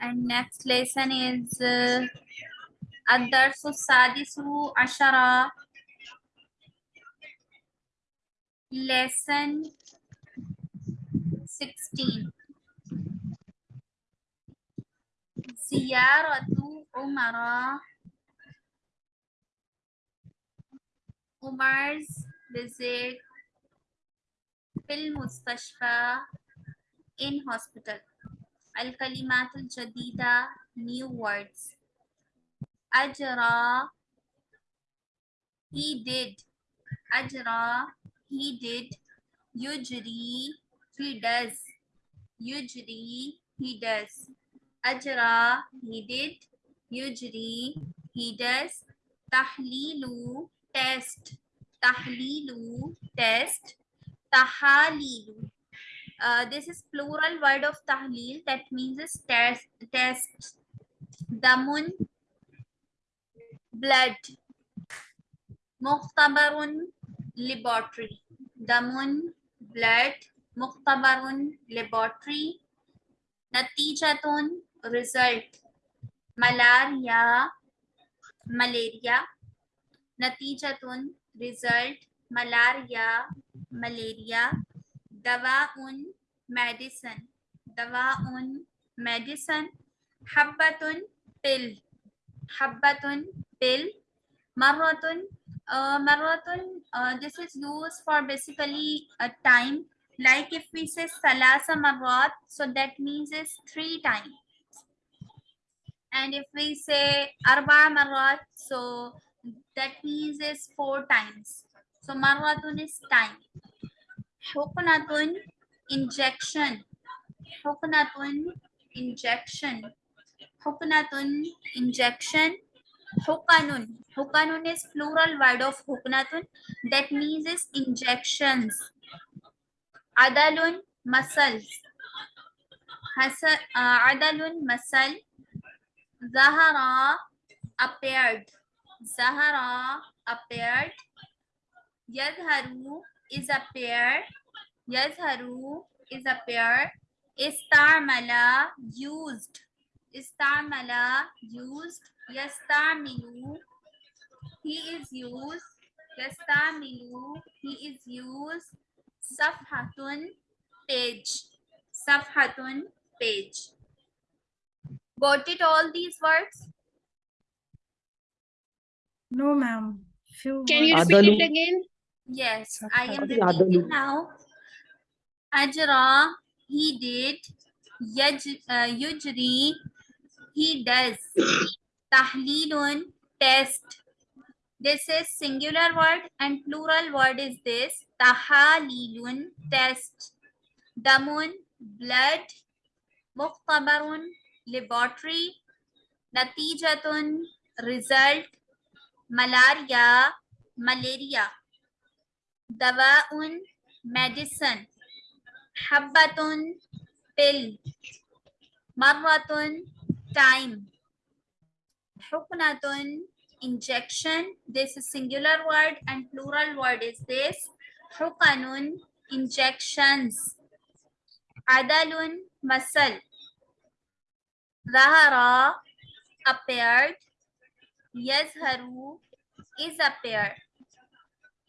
and next lesson is uh, الدرس السادس عشر lesson 16 زيارة عمر عمر's visit في المستشفى in hospital الكلمات الجديدة new words أجرى he did أجرى he did يجري he does يجري he does أجرى he did يجري he does تحليل test تحليل test تحاليل uh, this is plural word of tahleel that means is test, test. Damun, blood. Muktabarun laboratory. Damun, blood. Muhtabarun, laboratory. Natijatun, result. Malaria, malaria. Natijatun, result. Malaria, malaria. دواء medicine دواء medicine حبة pill حبة pill مرة uh, مرة uh, this is used for basically a time like if we say ثلاث مرات so that means is three times and if we say أربع مرات so that means is four times so مرة is time Hokonatun injection. Hokonatun injection. Hokonatun injection. Hokanun. Hokanun is plural word of hokonatun. That means is injections. Adalun muscles. Hasal, uh, adalun muscle. Zahara appeared. Zahara appeared. Yadharu is appeared. Yazharu is appear. Istarmala used. Istarmala used. Yastamilu. He is used. Yastamilu. He is used. Safhatun page. Safhatun page. Got it all these words? No, ma'am. Can you repeat Adalu. it again? Yes, I am repeating now. Ajra, he did. Yaj, uh, yujri, he does. Tahleelun, test. This is singular word and plural word is this. Tahalilun, test. Damun, blood. Muqtabarun, laboratory. Natijatun, result. Malaria, malaria. Dawaun, medicine. Habbatun pill. Marratun time. Huknatun injection. This is singular word and plural word is this. Hukanun injections. Adalun muscle. Zahara appeared. Yazharu is appeared.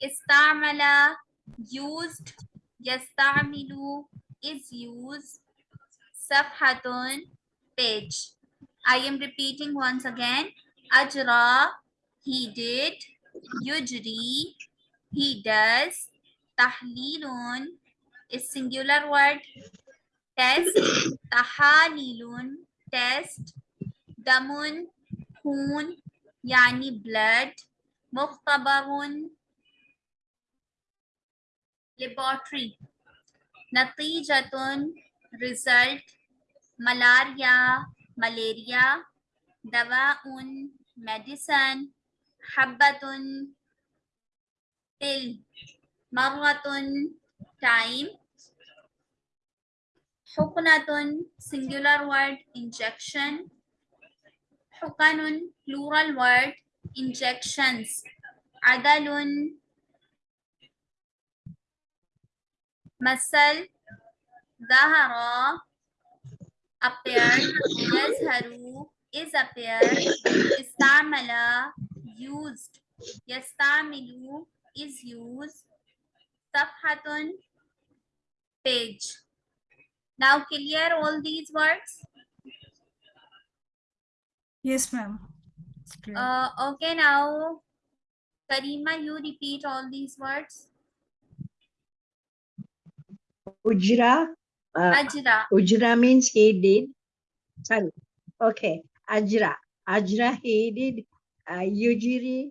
Istamala used Yasta'milu is used. Safhatun, page. I am repeating once again. Ajra, he did. Yujri, he does. Tahlilun is singular word. Test. Tahalilun, test. Damun, khun, yani blood. Mukhtabarun, laboratory natijatun result malaria malaria dawaun medicine habbatun pill Marwatun, time Hukunatun, singular word injection hukanun plural word injections adalun مثل ظهر appeared يظهر is appeared استعمل used يستعمل is used صفحة page now clear all these words Yes, ma'am. It's clear. uh, okay now Karima you repeat all these words Ujra, uh, ajra Ujra means he did. Sorry. Okay. Ajra. Ajra he did. Uh, Ujiri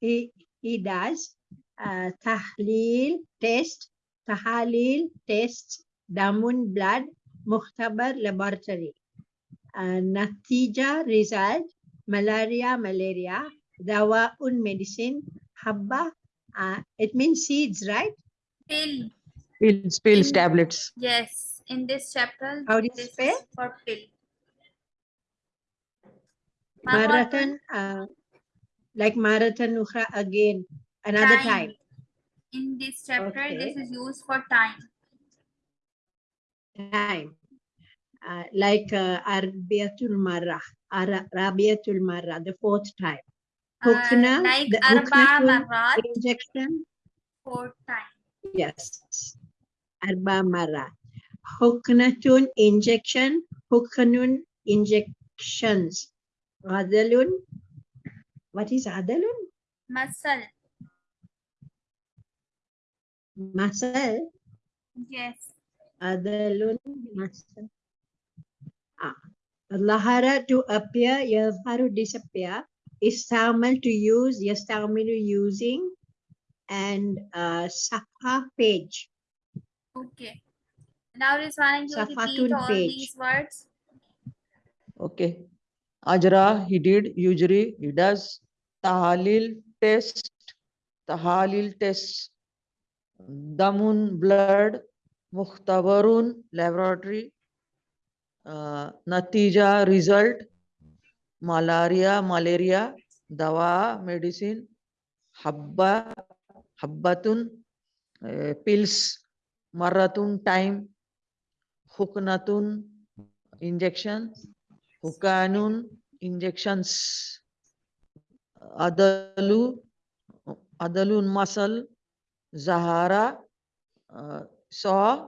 he he does. Uh, tahleel test. Tahalil test. Damun blood. Muhtabar laboratory. Uh, natija result. Malaria malaria. Dawa, un medicine. Habba. Uh, it means seeds, right? pill Pills, pills, In- tablets. yes in this chapter How do you this spell? for pill Marathon, Marathon, uh, like marathon ukhra again, another time. In this chapter, this is used for time. Time. Uh, like uh, Arbiatul Marra, Ara- Rabiatul Marra, the fourth time. Uh, like the arba huknatun Injection, four time. yes. Arba Marra. Huknatun injection, Huknun injections. Adalun, what is Adalun? Muscle, Muscle. yes. Adalun muscle. Ah. Lahara to appear, yazharu disappear. Istamal to use, yastamilu using. And uh, safa page. Okay. Now, Rizwan, you repeat Safatun all page. these words. Okay. Ajra, he did. Usually, he does. Tahalil test. Tahalil test. Damun, blood. Mukhtabarun, laboratory. Uh, Natija, result. Malaria, malaria. Dawa, medicine. Habba, habbatun, uh, pills. Maratun, time. Huknatun, injection. Hukanun, injections. Adalu, Adalun muscle. Zahara, uh, saw.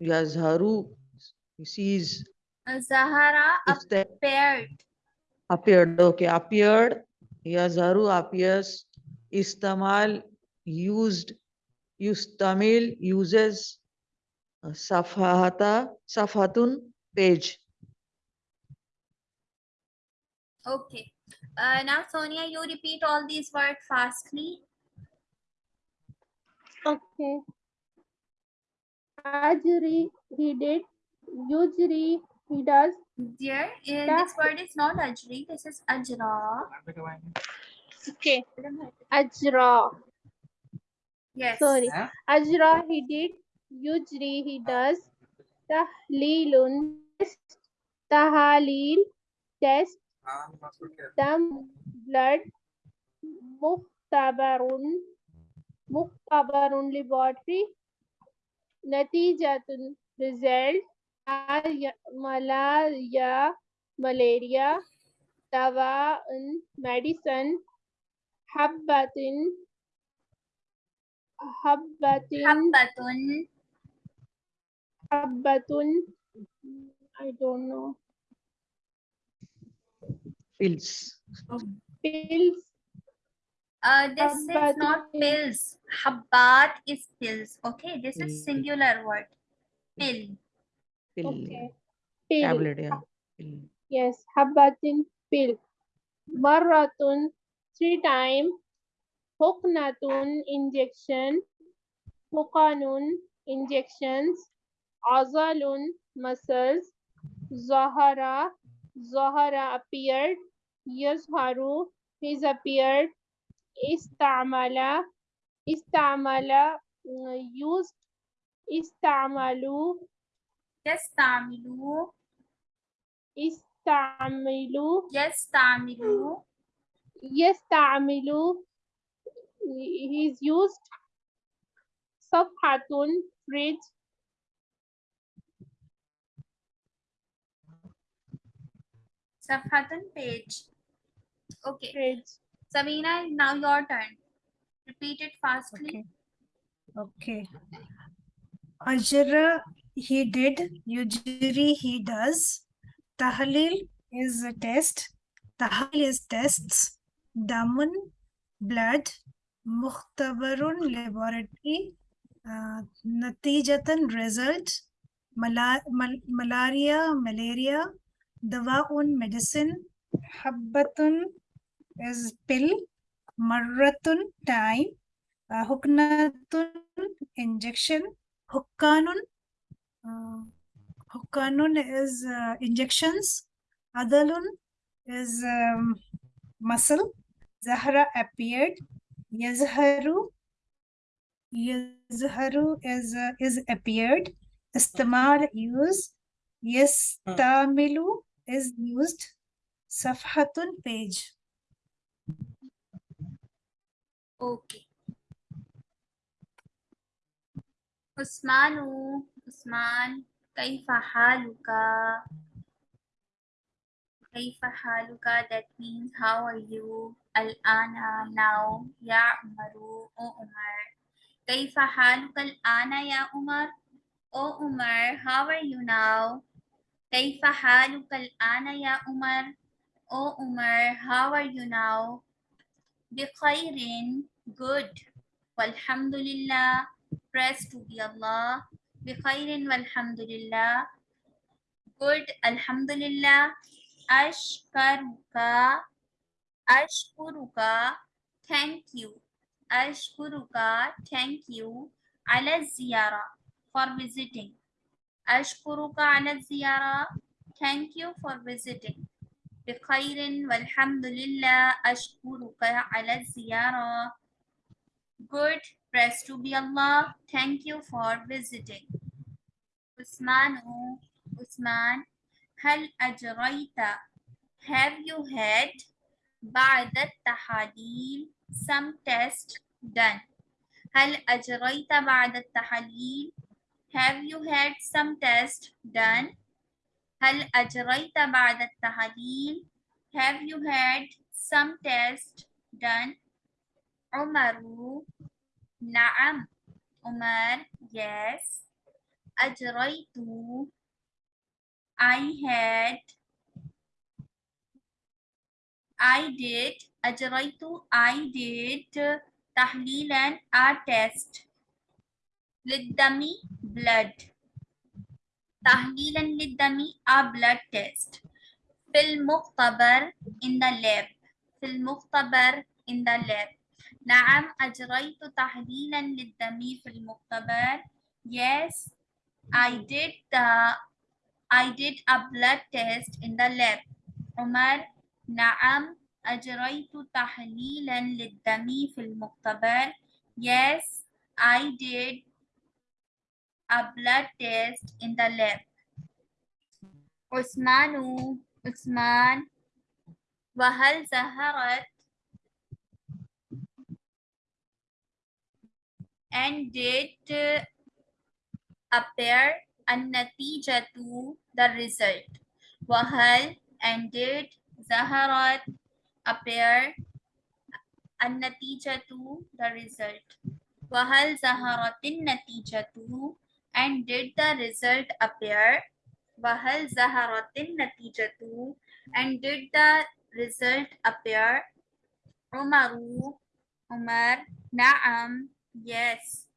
Yazharu, sees. Uh, Zahara Is that appeared. appeared? Okay, appeared. Yazharu appears. Istamal, used. Yustamil, uses. Uh, Safahata, Safatun, page. Okay. Uh, now, Sonia, you repeat all these words fastly. Okay. Ajri, he did. Ujri, he does. Dear, uh, Yeah. this word is not ajri, this is ajra. Okay. Ajra. Yes. Sorry. Ajra, he did. Ujri, he does. Tahlilun, test. Tahalil, test. Dam, blood. Muhtabarun, Muhtabarun, laboratory. Natijatun, result. Malaria, malaria, malaria. Dawa'un, medicine. Habbatin, habbatin, Habbatun, habbatun. I don't know. Pills. Pills, Uh, this is not pills. Habbat is pills. Okay, this is singular word. Pill. Pill. okay. Pill, Tablet, yeah. Pill. yes, habbatin, pill. Marratun, three time. Huknatun, injection. Hukanun, injections. Azalun, muscles. Zahara, Zahara appeared. Yazharu, he's appeared. Istamala, Istamala, uh, used. Istamalu, Yastamilu. Istamilu, Yastamilu. Yastamilu, he's used. Safhatun, fridge. Safhatun page. Okay. Page. Sabina, now your turn. Repeat it fastly. Okay. Okay. Ajra, he did. Ujiri he does. Tahlil is a test. Tahlil is tests. Damun, blood. Mukhtabarun, laboratory. Uh, natijatan, result. Mala- mal- malaria, malaria. Dawaun, medicine. Habbatun is pill. Marratun, time. Uh, huknatun, injection. Hukkanun, uh, hukkanun is uh, injections. Adalun is um, muscle. Zahra appeared. Yazharu, Yazharu is uh, is appeared. Istamal use. Yastamilu is used. Safhatun page. Okay. Usmanu, Usman, kaifa haluka? كيف حالك? that means how are you, al-ana, now, ya عمر أو Umar. كيف حالك؟ الآن يا عمر Umar, o Umar, how are you now? كيف حالك؟ الآن يا عمر Umar, o Umar, how are you now? Bikhairin, good. Walhamdulillah, praise to be Allah. بخيرين والحمد لله. Good, alhamdulillah. أشكرك أشكرك thank you أشكرك thank you على الزيارة for visiting أشكرك على الزيارة thank you for visiting بخير والحمد لله أشكرك على الزيارة Good, praise to be Allah. Thank you for visiting. عثمان عثمان هل أجريت Have you had بعد التحاليل some test done هل أجريت بعد التحاليل Have you had some test done هل أجريت بعد التحاليل Have you had some test done عمر نعم عمر yes أجريت I had I did أجريت I did تحليلا a test للدم blood تحليلا للدم a blood test في المختبر in the lab في المختبر in the lab نعم أجريت تحليلا للدم في المختبر yes I did the I did a blood test in the lab عمر نعم أجريت تحليلا للدم في المختبر yes I did a blood test in the lab عثمان عثمان وهل ظهرت and did uh, appear النتيجة the result وهل and did ظهرت appear النتيجة the result وهل ظهرت النتيجة and did the result appear وهل ظهرت النتيجة and did the result appear عمر عمر نعم yes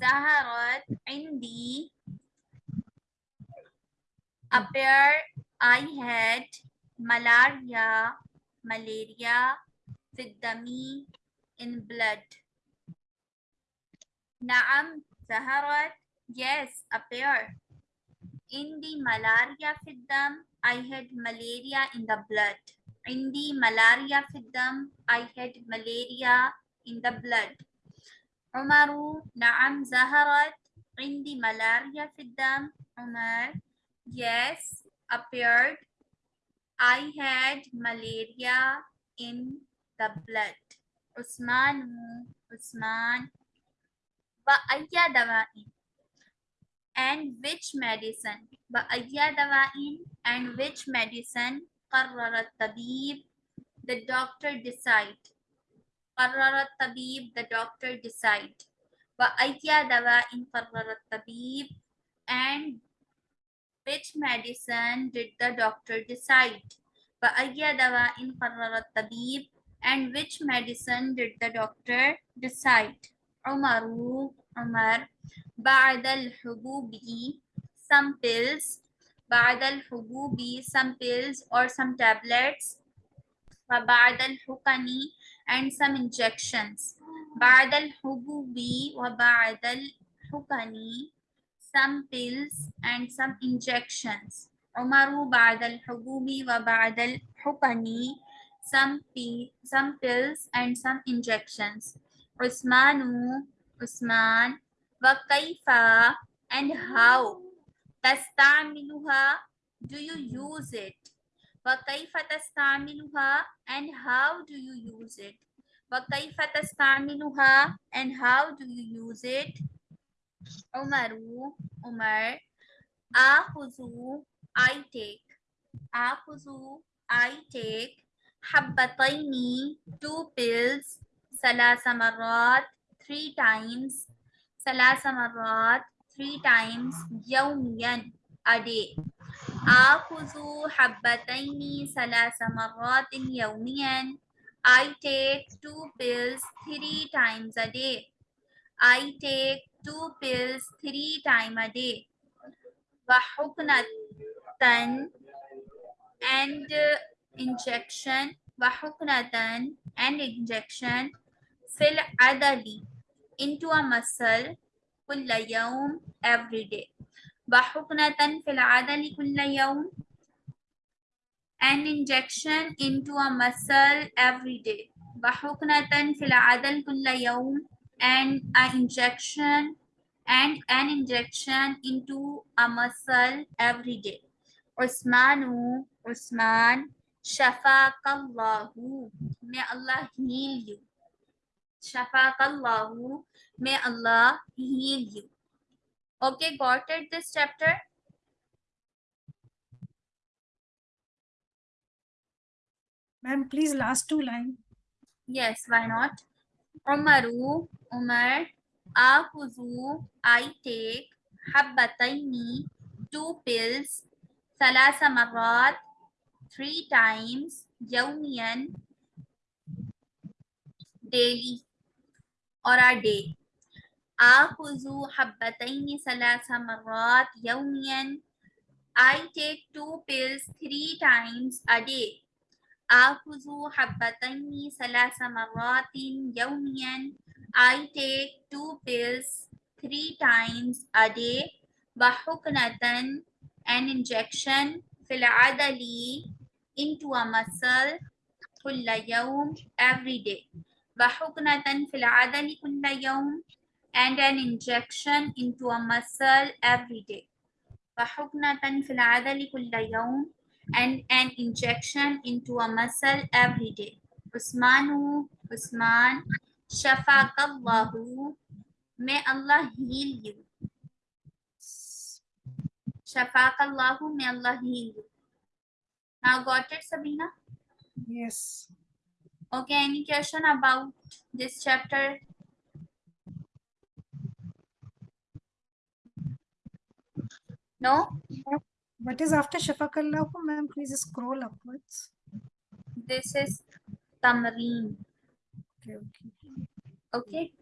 Zaharat Indi appear I had malaria, malaria, fiddami in blood. Naam Zaharat, yes, appear. In the malaria fiddam, I had malaria in the blood. In the malaria fiddam, I had malaria in the blood. عمر نعم ظهرت عندي ملاريا في الدم عمر yes appeared I had malaria in the blood عثمان عثمان وأي دواء and which medicine بأي دواء and which medicine قرر الطبيب the doctor decide قرر الطبيب the doctor decide وأي دواء قرر الطبيب and which medicine did the doctor decide وأي دواء قرر الطبيب and which medicine did the doctor decide عمر عمر بعد الحبوب some pills بعد الحبوب some pills or some tablets وبعد الحقن and some injections بعد الحبوب وبعد الحقن some pills and some injections عمر بعد الحبوب وبعد الحقن some, pi- some pills and some injections عثمان عثمان وكيف and how تستعملها do you use it وكيف تستعملها and how do you use it وكيف تستعملها and how do you use it عمر عمر آخذ I take آخذ I take حبتين two pills ثلاث مرات three times ثلاث مرات three times يوميا a day Akuzu habbataini salasa marratin yawmiyan. I take two pills three times a day. I take two pills three times a day. Wahuknatan and injection. Wahuknatan and injection. Fill adali into a muscle. Kulla every day. وحقنة في العضل كل يوم an injection into a muscle every day وحقنة في العضل كل يوم and an injection and an injection into a muscle every day عثمان عثمان شفاك الله may Allah heal you شفاك الله may Allah heal you okay got it this chapter Ma'am, please last two line. Yes, why not? Umaru, Umar, Akuzu, I take, Habbataini, two pills, Salasa Marat, three times, Yawmiyan, daily or a day. Akuzu Habbataini Salasa Marat, Yawmiyan, I take two pills three times a day. آخذ حبتين ثلاث مرات يوميا I take two pills three times a day وحقنة an injection في العضل into a muscle كل يوم every day وحقنة في العضل كل يوم and an injection into a muscle every day وحقنة في العضل كل يوم and an injection into a muscle every day. Usmanu, Usman, Shafakallahu, may Allah heal you. Shafakallahu, may Allah heal you. Now got it, Sabina? Yes. Okay, any question about this chapter? No? What is after Shafakallahu, ma'am? Please scroll upwards. This is Tamareen. Okay, okay. Okay.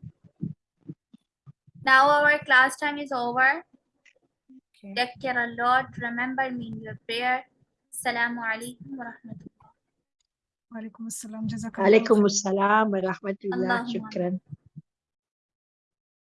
Now our class time is over. Okay. Take care a lot. Remember me in your prayer. Assalamu alaikum wa rahmatullah. Wa alaikum assalam. Jazakallah. Alaikum assalam wa rahmatullah. Shukran.